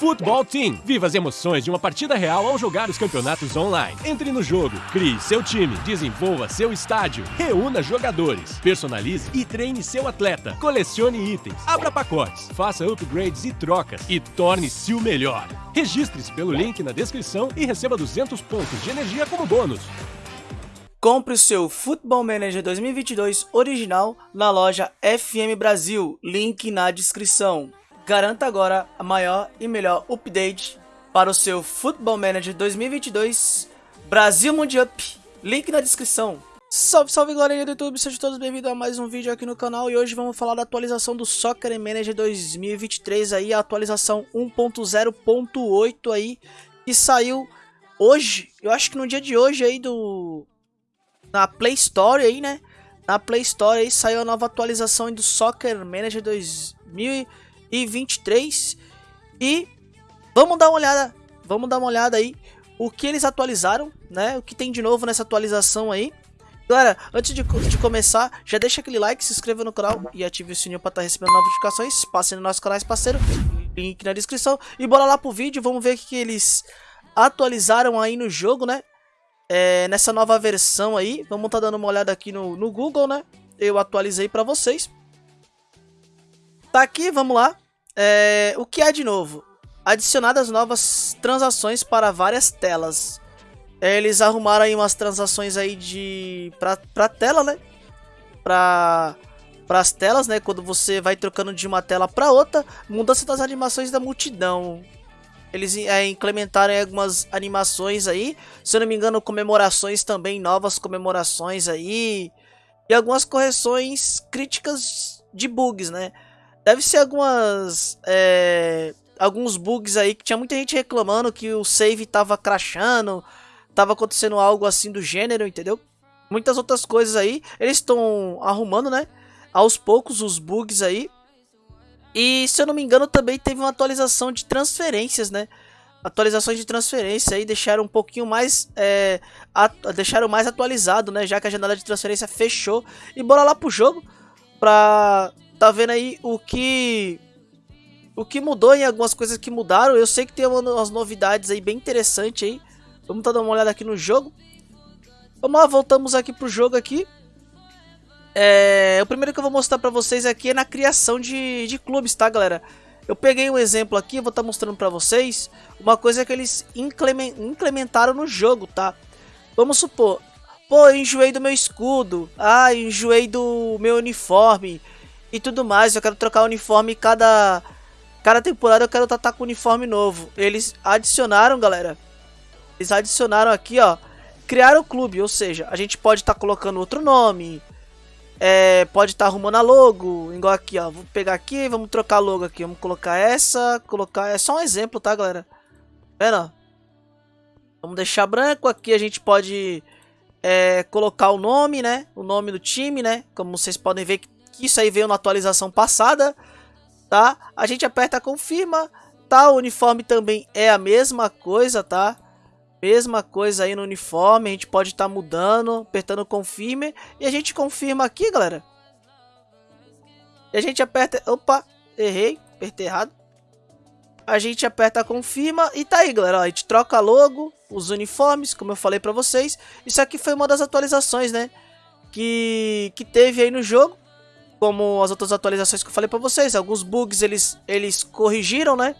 Futebol Team. Viva as emoções de uma partida real ao jogar os campeonatos online. Entre no jogo, crie seu time, desenvolva seu estádio, reúna jogadores, personalize e treine seu atleta, colecione itens, abra pacotes, faça upgrades e trocas e torne-se o melhor. Registre-se pelo link na descrição e receba 200 pontos de energia como bônus. Compre o seu Football Manager 2022 original na loja FM Brasil, link na descrição. Garanta agora a maior e melhor update para o seu Football Manager 2022 Brasil Mundial. Link na descrição. Salve, salve galerinha do YouTube, sejam todos bem-vindos a mais um vídeo aqui no canal e hoje vamos falar da atualização do Soccer Manager 2023 aí, a atualização 1.0.8 aí, que saiu hoje, eu acho que no dia de hoje aí do... na Play Store aí, né? Na Play Store aí saiu a nova atualização do Soccer Manager 2023 e 23. E vamos dar uma olhada, vamos dar uma olhada aí o que eles atualizaram, né? O que tem de novo nessa atualização aí. Galera, antes de, de começar, já deixa aquele like, se inscreva no canal e ative o sininho para estar tá recebendo notificações. Passem no nosso canal, parceiro, link na descrição. E bora lá pro vídeo, vamos ver o que eles atualizaram aí no jogo, né? É, nessa nova versão aí, vamos estar tá dando uma olhada aqui no, no Google, né? Eu atualizei para vocês. Tá aqui, vamos lá. É, o que há de novo? Adicionadas novas transações para várias telas. É, eles arrumaram aí umas transações aí de pra, pra tela, né? Pra para as telas, né? Quando você vai trocando de uma tela para outra, mudança das animações da multidão. Eles é, implementaram algumas animações aí, se eu não me engano, comemorações também, novas comemorações aí. E algumas correções críticas de bugs, né? Deve ser algumas. É, alguns bugs aí que tinha muita gente reclamando que o save tava crashando, tava acontecendo algo assim do gênero, entendeu? Muitas outras coisas aí. Eles estão arrumando, né? Aos poucos os bugs aí. E se eu não me engano também teve uma atualização de transferências, né? Atualizações de transferência aí deixaram um pouquinho mais é, deixaram mais atualizado, né? Já que a janela de transferência fechou. E bora lá pro jogo pra tá vendo aí o que o que mudou em algumas coisas que mudaram. Eu sei que tem umas novidades aí bem interessantes aí. Vamos tá dando uma olhada aqui no jogo. Vamos lá, voltamos aqui pro jogo aqui. É, o primeiro que eu vou mostrar pra vocês aqui é na criação de, de clubes, tá, galera? Eu peguei um exemplo aqui, vou estar tá mostrando pra vocês uma coisa que eles implementaram no jogo, tá? Vamos supor, pô, enjoei do meu escudo, ah, enjoei do meu uniforme, e tudo mais. Eu quero trocar o uniforme cada cada temporada eu quero estar com uniforme novo. Eles adicionaram, galera. Eles adicionaram aqui, ó, criaram o clube, ou seja, a gente pode estar tá colocando outro nome. É, pode estar tá arrumando a logo, igual aqui, ó. Vou pegar aqui, vamos trocar a logo aqui. Vamos colocar essa, colocar, é só um exemplo, tá, galera? Vendo? Vamos deixar branco aqui, a gente pode é, colocar o nome, né? O nome do time, né? Como vocês podem ver que isso aí veio na atualização passada, tá? A gente aperta confirma, tá? O uniforme também é a mesma coisa, tá? Mesma coisa aí no uniforme, a gente pode estar tá mudando, apertando confirme e a gente confirma aqui, galera. E a gente aperta, opa, errei, apertei errado. A gente aperta confirma e tá aí, galera, ó, a gente troca logo, os uniformes, como eu falei pra vocês. Isso aqui foi uma das atualizações, né, que, que teve aí no jogo como as outras atualizações que eu falei para vocês, alguns bugs eles, eles corrigiram, né?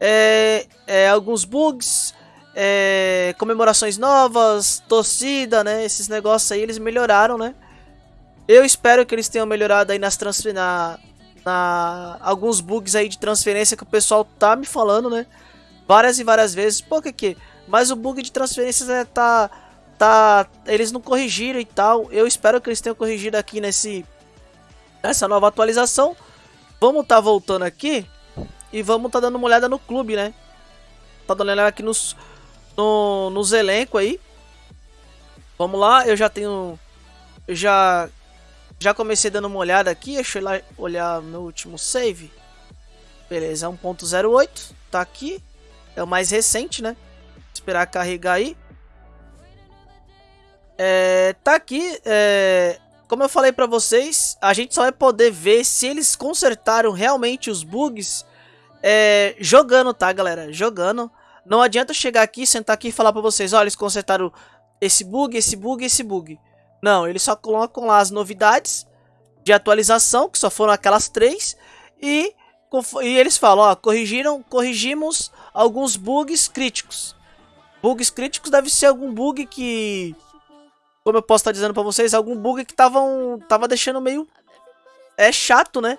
É, é, alguns bugs, é, comemorações novas, torcida, né? Esses negócios aí eles melhoraram, né? Eu espero que eles tenham melhorado aí nas transferências, na, na, alguns bugs aí de transferência que o pessoal tá me falando, né? Várias e várias vezes. Pô, que? Mas o bug de transferências é, tá, tá, eles não corrigiram e tal. Eu espero que eles tenham corrigido aqui nesse nessa nova atualização. Vamos estar tá voltando aqui e vamos estar tá dando uma olhada no clube, né? Tá dando uma olhada aqui nos, no, nos elencos aí. Vamos lá, eu já tenho... Eu já, já comecei dando uma olhada aqui. Deixa eu lá olhar meu último save. Beleza, 1.08. Tá aqui. É o mais recente, né? Esperar carregar aí. É, tá aqui. É, como eu falei pra vocês, a gente só vai poder ver se eles consertaram realmente os bugs é, jogando, tá, galera? Jogando. Não adianta chegar aqui, sentar aqui e falar pra vocês, olha, eles consertaram esse bug, esse bug, esse bug. Não, eles só colocam lá as novidades de atualização, que só foram aquelas três, e, e eles falam, ó, corrigiram, corrigimos alguns bugs críticos. Bugs críticos deve ser algum bug que, como eu posso estar dizendo pra vocês, algum bug que tavam, tava deixando meio é chato, né?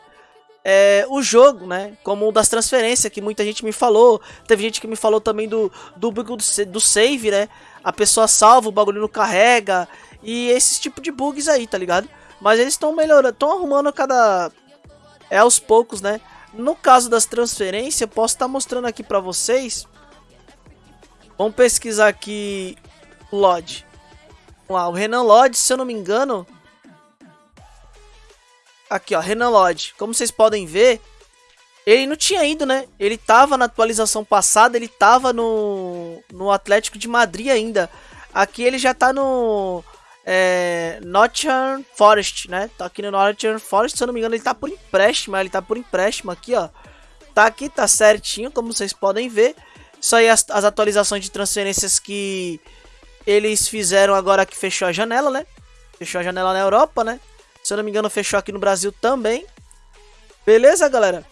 É, o jogo, né? Como o das transferências, que muita gente me falou. Teve gente que me falou também do, do bug do, save, né? A pessoa salva, o bagulho não carrega. E esse tipo de bugs aí, tá ligado? Mas eles estão melhorando, estão arrumando cada... É aos poucos, né? No caso das transferências, eu posso estar mostrando aqui pra vocês. Vamos pesquisar aqui Lodge. O Renan Lodge, se eu não me engano... Aqui, ó, Renan Lodge. Como vocês podem ver, ele não tinha ido, né? Ele tava na atualização passada, ele tava no, no Atlético de Madrid ainda. Aqui ele já tá no é, Nottingham Forest, né? Tá aqui no Nottingham Forest, se eu não me engano, ele tá por empréstimo, ele tá por empréstimo aqui, ó. Tá aqui, tá certinho, como vocês podem ver. Isso aí as, as atualizações de transferências que eles fizeram agora que fechou a janela, né? Fechou a janela na Europa, né? Se eu não me engano, fechou aqui no Brasil também. Beleza, galera?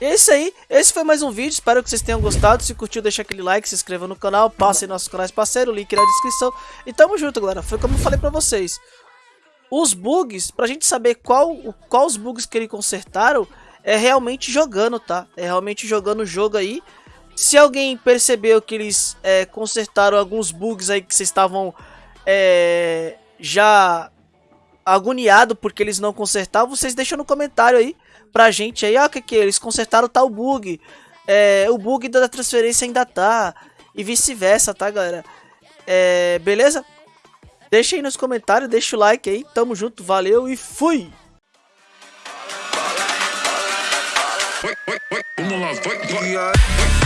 Esse aí, esse foi mais um vídeo, espero que vocês tenham gostado, se curtiu deixa aquele like, se inscreva no canal, passe em nossos canais parceiros, link na descrição, e tamo junto galera, foi como eu falei pra vocês, os bugs, pra gente saber qual, qual os bugs que eles consertaram, é realmente jogando, tá, é realmente jogando o jogo aí, se alguém percebeu que eles é, consertaram alguns bugs aí que vocês estavam é, já agoniado porque eles não consertaram, vocês deixam no comentário aí pra gente aí, ó, ah, que que eles consertaram tal bug, é, o bug da transferência ainda tá, e vice-versa, tá, galera? É, beleza? Deixa aí nos comentários, deixa o like aí, tamo junto, valeu e fui! Vamos lá, vai, vai.